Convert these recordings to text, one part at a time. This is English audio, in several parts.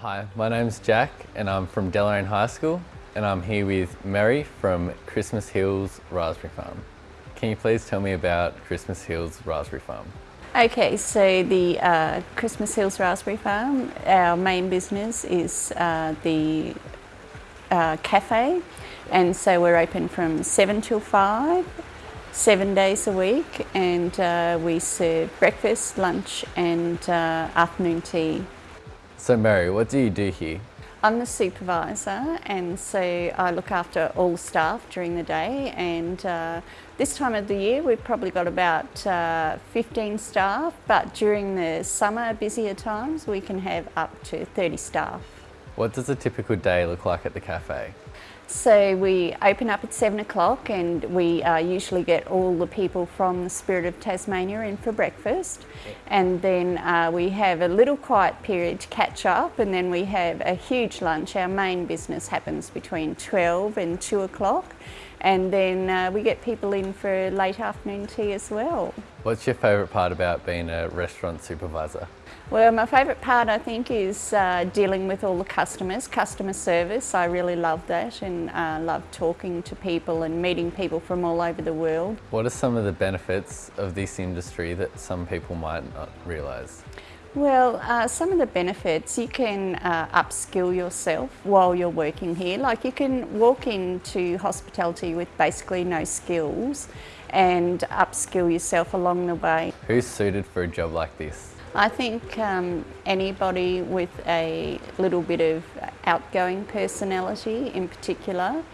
Hi, my name's Jack and I'm from Deloraine High School and I'm here with Mary from Christmas Hills Raspberry Farm. Can you please tell me about Christmas Hills Raspberry Farm? Okay, so the uh, Christmas Hills Raspberry Farm, our main business is uh, the uh, cafe and so we're open from 7 till 5, seven days a week and uh, we serve breakfast, lunch and uh, afternoon tea. So Mary, what do you do here? I'm the supervisor and so I look after all staff during the day and uh, this time of the year we've probably got about uh, 15 staff but during the summer busier times we can have up to 30 staff. What does a typical day look like at the cafe? So we open up at seven o'clock and we uh, usually get all the people from the Spirit of Tasmania in for breakfast and then uh, we have a little quiet period to catch up and then we have a huge lunch. Our main business happens between 12 and 2 o'clock and then uh, we get people in for late afternoon tea as well. What's your favourite part about being a restaurant supervisor? Well, my favourite part I think is uh, dealing with all the customers, customer service. I really love that and uh, love talking to people and meeting people from all over the world. What are some of the benefits of this industry that some people might not realise? Well, uh, some of the benefits, you can uh, upskill yourself while you're working here. Like you can walk into hospitality with basically no skills and upskill yourself along the way. Who's suited for a job like this? I think um, anybody with a little bit of outgoing personality in particular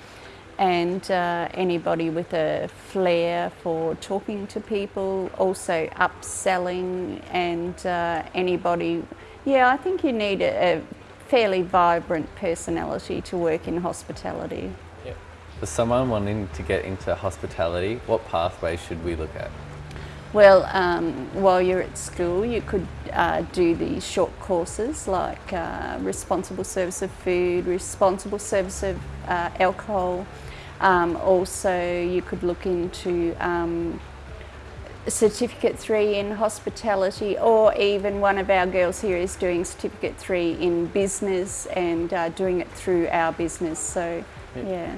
and uh, anybody with a flair for talking to people, also upselling and uh, anybody, yeah I think you need a, a, fairly vibrant personality to work in hospitality. Yep. For someone wanting to get into hospitality, what pathway should we look at? Well, um, while you're at school, you could uh, do the short courses like uh, responsible service of food, responsible service of uh, alcohol. Um, also, you could look into um, Certificate 3 in hospitality or even one of our girls here is doing Certificate 3 in business and uh, doing it through our business. So, yeah.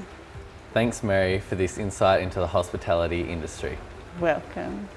Thanks Mary for this insight into the hospitality industry. Welcome.